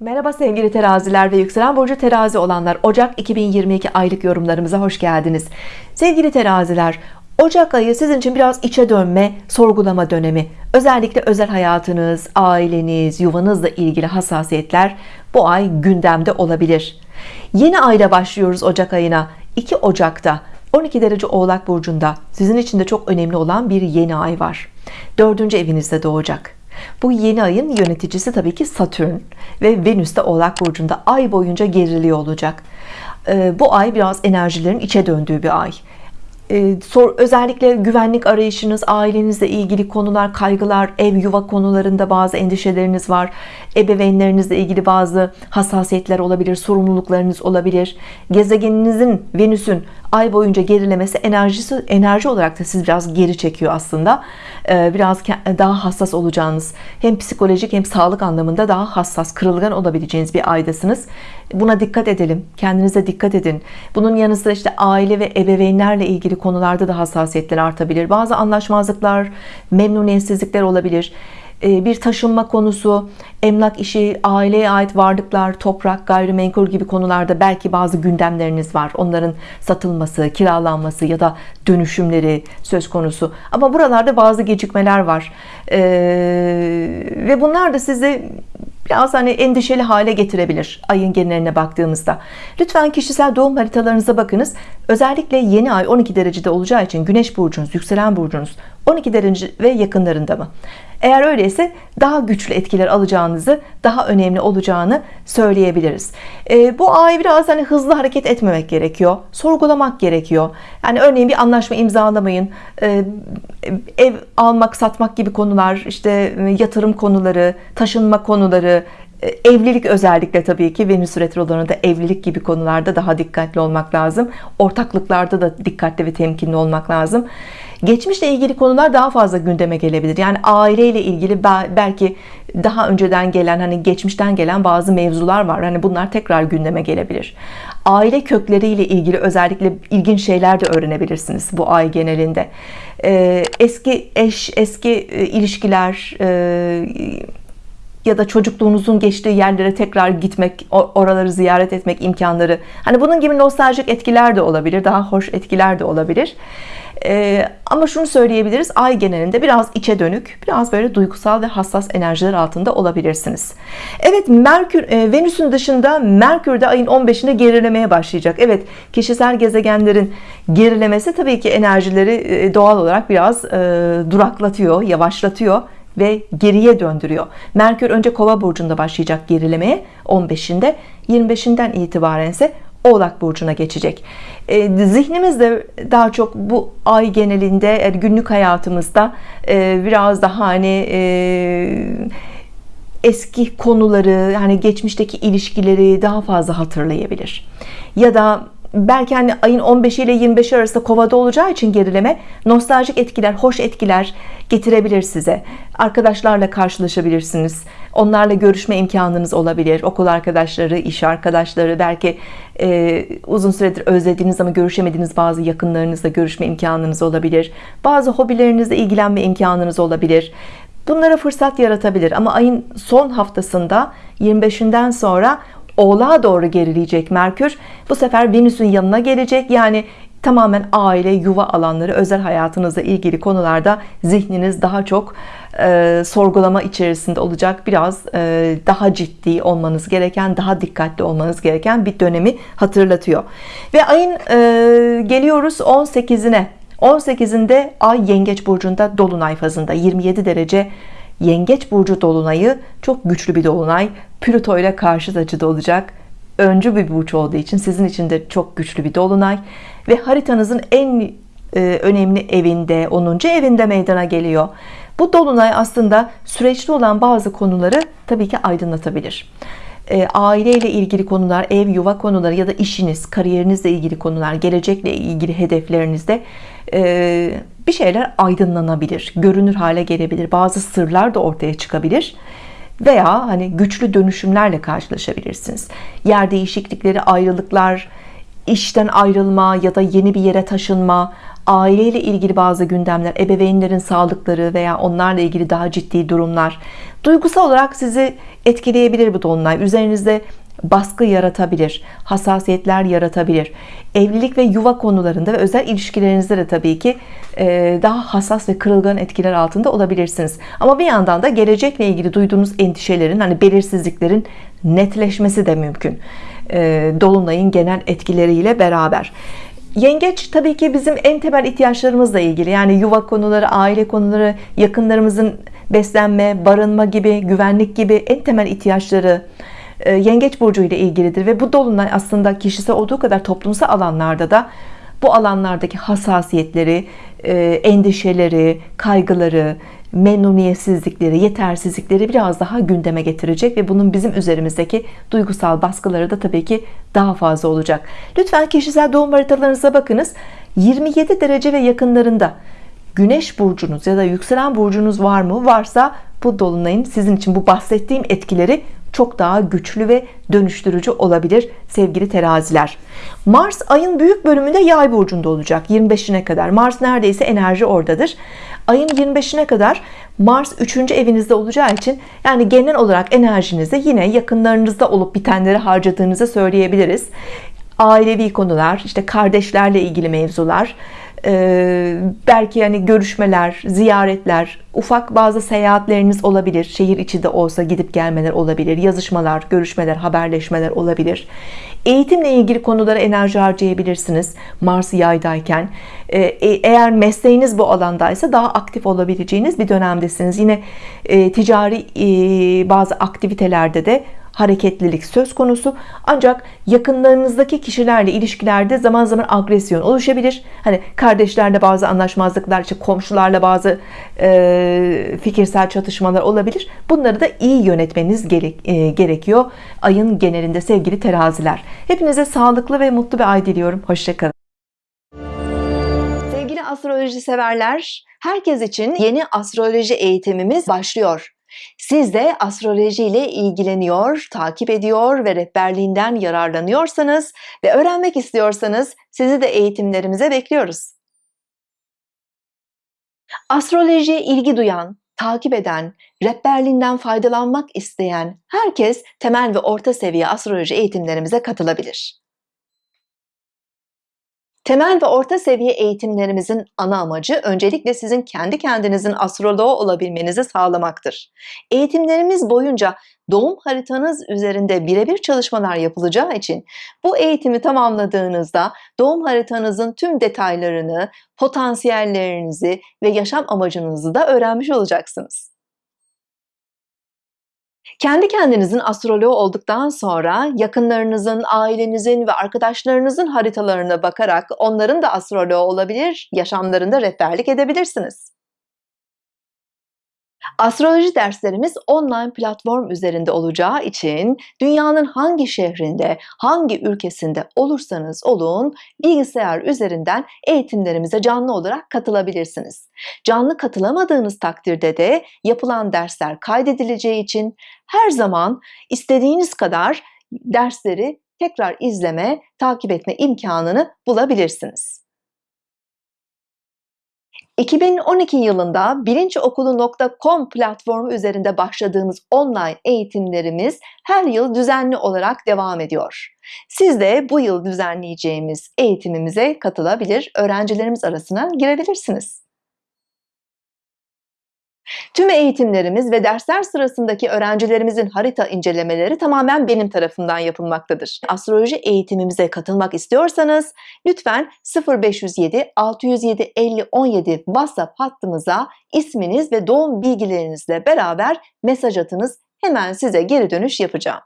Merhaba sevgili teraziler ve yükselen burcu terazi olanlar. Ocak 2022 aylık yorumlarımıza hoş geldiniz. Sevgili teraziler Ocak ayı sizin için biraz içe dönme sorgulama dönemi. Özellikle özel hayatınız aileniz yuvanızla ilgili hassasiyetler bu ay gündemde olabilir. Yeni ayda başlıyoruz Ocak ayına. 2 Ocak'ta 12 derece oğlak burcunda sizin için de çok önemli olan bir yeni ay var. Dördüncü evinizde doğacak bu yeni ayın yöneticisi tabii ki Satürn ve Venüs de Oğlak Burcu'nda ay boyunca geriliyor olacak. Ee, bu ay biraz enerjilerin içe döndüğü bir ay. Ee, özellikle güvenlik arayışınız, ailenizle ilgili konular, kaygılar, ev yuva konularında bazı endişeleriniz var. Ebeveynlerinizle ilgili bazı hassasiyetler olabilir, sorumluluklarınız olabilir. Gezegeninizin, Venüs'ün ay boyunca gerilemesi enerjisi enerji olarak da siz biraz geri çekiyor aslında. Ee, biraz daha hassas olacağınız, hem psikolojik hem sağlık anlamında daha hassas, kırılgan olabileceğiniz bir aydasınız. Buna dikkat edelim. Kendinize dikkat edin. Bunun yanı sıra işte aile ve ebeveynlerle ilgili konularda da hassasiyetler artabilir. Bazı anlaşmazlıklar, memnuniyetsizlikler olabilir. Ee, bir taşınma konusu, emlak işi, aileye ait varlıklar, toprak, gayrimenkul gibi konularda belki bazı gündemleriniz var. Onların satılması, kiralanması ya da dönüşümleri söz konusu. Ama buralarda bazı gecikmeler var. Ee, ve bunlar da sizi biraz hani endişeli hale getirebilir ayın geneline baktığımızda lütfen kişisel doğum haritalarınıza bakınız özellikle yeni ay 12 derecede olacağı için güneş burcunuz yükselen burcunuz 12 derece ve yakınlarında mı? Eğer öyleyse daha güçlü etkiler alacağınızı daha önemli olacağını söyleyebiliriz. E, bu ay biraz hani hızlı hareket etmemek gerekiyor sorgulamak gerekiyor. Yani örneğin bir anlaşma imzalamayın. E, ev almak satmak gibi konular işte yatırım konuları taşınma konuları e, evlilik özellikle tabii ki Venüs retrolarında evlilik gibi konularda daha dikkatli olmak lazım. Ortaklıklarda da dikkatli ve temkinli olmak lazım geçmişle ilgili konular daha fazla gündeme gelebilir. Yani aileyle ilgili belki daha önceden gelen hani geçmişten gelen bazı mevzular var. Hani bunlar tekrar gündeme gelebilir. Aile kökleriyle ilgili özellikle ilginç şeyler de öğrenebilirsiniz bu ay genelinde. Ee, eski eş eski e, ilişkiler e, ya da çocukluğunuzun geçtiği yerlere tekrar gitmek oraları ziyaret etmek imkanları. Hani bunun gibi nostaljik etkiler de olabilir daha hoş etkiler de olabilir. Ee, ama şunu söyleyebiliriz ay genelinde biraz içe dönük biraz böyle duygusal ve hassas enerjiler altında olabilirsiniz. Evet Merkür e, Venüs'ün dışında Merkür de ayın 15'inde gerilemeye başlayacak. Evet kişisel gezegenlerin gerilemesi tabii ki enerjileri e, doğal olarak biraz e, duraklatıyor yavaşlatıyor ve geriye döndürüyor. Merkür önce kova burcunda başlayacak gerilemeye 15'inde 25'inden itibaren ise Oğlak Burcu'na geçecek. E, zihnimiz de daha çok bu ay genelinde günlük hayatımızda e, biraz daha hani e, eski konuları yani geçmişteki ilişkileri daha fazla hatırlayabilir. Ya da belki hani ayın 15 ile 25 arasında kovada olacağı için gerileme nostaljik etkiler hoş etkiler getirebilir size. Arkadaşlarla karşılaşabilirsiniz. Onlarla görüşme imkanınız olabilir. Okul arkadaşları iş arkadaşları belki e, uzun süredir özlediğiniz ama görüşemediğiniz bazı yakınlarınızla görüşme imkanınız olabilir. Bazı hobilerinizle ilgilenme imkanınız olabilir. Bunlara fırsat yaratabilir ama ayın son haftasında 25'inden sonra Oğlağa doğru gerileyecek Merkür. Bu sefer Venüs'ün yanına gelecek. Yani tamamen aile yuva alanları özel hayatınızla ilgili konularda zihniniz daha çok e, sorgulama içerisinde olacak. Biraz e, daha ciddi olmanız gereken daha dikkatli olmanız gereken bir dönemi hatırlatıyor. Ve ayın e, geliyoruz 18'ine 18'inde ay yengeç burcunda dolunay fazında 27 derece yengeç burcu dolunayı çok güçlü bir dolunay Plüto ile karşıt açıda olacak. Öncü bir burç olduğu için sizin için de çok güçlü bir dolunay. Ve haritanızın en e, önemli evinde 10. evinde meydana geliyor. Bu dolunay aslında süreçli olan bazı konuları tabii ki aydınlatabilir. E, aile ile ilgili konular ev yuva konuları ya da işiniz kariyerinizle ilgili konular gelecekle ilgili hedeflerinizde e, bir şeyler aydınlanabilir görünür hale gelebilir. Bazı sırlar da ortaya çıkabilir veya hani güçlü dönüşümlerle karşılaşabilirsiniz. Yer değişiklikleri ayrılıklar işten ayrılma ya da yeni bir yere taşınma aileyle ilgili bazı gündemler, ebeveynlerin sağlıkları veya onlarla ilgili daha ciddi durumlar. Duygusal olarak sizi etkileyebilir bu dolunay. Üzerinizde baskı yaratabilir, hassasiyetler yaratabilir. Evlilik ve yuva konularında ve özel ilişkilerinizde de tabii ki e, daha hassas ve kırılgan etkiler altında olabilirsiniz. Ama bir yandan da gelecekle ilgili duyduğunuz endişelerin, hani belirsizliklerin netleşmesi de mümkün. E, dolunayın genel etkileriyle beraber. Yengeç tabii ki bizim en temel ihtiyaçlarımızla ilgili. Yani yuva konuları, aile konuları, yakınlarımızın beslenme, barınma gibi, güvenlik gibi en temel ihtiyaçları Yengeç burcu ile ilgilidir ve bu dolunay aslında kişisel olduğu kadar toplumsal alanlarda da bu alanlardaki hassasiyetleri, e, endişeleri, kaygıları, memnuniyetsizlikleri, yetersizlikleri biraz daha gündeme getirecek ve bunun bizim üzerimizdeki duygusal baskıları da tabii ki daha fazla olacak. Lütfen kişisel doğum haritalarınıza bakınız. 27 derece ve yakınlarında Güneş burcunuz ya da yükselen burcunuz var mı? Varsa bu dolunayın sizin için bu bahsettiğim etkileri çok daha güçlü ve dönüştürücü olabilir sevgili teraziler. Mars ayın büyük bölümünde yay burcunda olacak 25'ine kadar. Mars neredeyse enerji oradadır. Ayın 25'ine kadar Mars 3. evinizde olacağı için yani genel olarak enerjinizi yine yakınlarınızda olup bitenleri harcadığınızı söyleyebiliriz. Ailevi konular, işte kardeşlerle ilgili mevzular, belki yani görüşmeler, ziyaretler, ufak bazı seyahatleriniz olabilir. Şehir içi de olsa gidip gelmeler olabilir. Yazışmalar, görüşmeler, haberleşmeler olabilir. Eğitimle ilgili konulara enerji harcayabilirsiniz. Mars yaydayken. Ee, e, eğer mesleğiniz bu alandaysa daha aktif olabileceğiniz bir dönemdesiniz. Yine e, ticari e, bazı aktivitelerde de hareketlilik söz konusu. Ancak yakınlarınızdaki kişilerle ilişkilerde zaman zaman agresyon oluşabilir. Hani kardeşlerle bazı anlaşmazlıklar işte komşularla bazı e, fikirsel çatışmalar olabilir. Bunları da iyi yönetmeniz gerek, e, gerekiyor ayın genelinde sevgili teraziler. Hepinize sağlıklı ve mutlu bir ay diliyorum. Hoşçakalın. Sevgili astroloji severler herkes için yeni astroloji eğitimimiz başlıyor siz de astroloji ile ilgileniyor, takip ediyor ve rehberliğinden yararlanıyorsanız ve öğrenmek istiyorsanız sizi de eğitimlerimize bekliyoruz. Astrolojiye ilgi duyan, takip eden, rehberliğinden faydalanmak isteyen herkes temel ve orta seviye astroloji eğitimlerimize katılabilir. Temel ve orta seviye eğitimlerimizin ana amacı öncelikle sizin kendi kendinizin astroloğu olabilmenizi sağlamaktır. Eğitimlerimiz boyunca doğum haritanız üzerinde birebir çalışmalar yapılacağı için bu eğitimi tamamladığınızda doğum haritanızın tüm detaylarını, potansiyellerinizi ve yaşam amacınızı da öğrenmiş olacaksınız. Kendi kendinizin astroloğu olduktan sonra yakınlarınızın, ailenizin ve arkadaşlarınızın haritalarına bakarak onların da astroloğu olabilir, yaşamlarında rehberlik edebilirsiniz. Astroloji derslerimiz online platform üzerinde olacağı için dünyanın hangi şehrinde, hangi ülkesinde olursanız olun bilgisayar üzerinden eğitimlerimize canlı olarak katılabilirsiniz. Canlı katılamadığınız takdirde de yapılan dersler kaydedileceği için her zaman istediğiniz kadar dersleri tekrar izleme, takip etme imkanını bulabilirsiniz. 2012 yılında bilinçokulu.com platformu üzerinde başladığımız online eğitimlerimiz her yıl düzenli olarak devam ediyor. Siz de bu yıl düzenleyeceğimiz eğitimimize katılabilir, öğrencilerimiz arasına girebilirsiniz. Tüm eğitimlerimiz ve dersler sırasındaki öğrencilerimizin harita incelemeleri tamamen benim tarafından yapılmaktadır. Astroloji eğitimimize katılmak istiyorsanız lütfen 0507 607 50 17 WhatsApp hattımıza isminiz ve doğum bilgilerinizle beraber mesaj atınız. Hemen size geri dönüş yapacağım.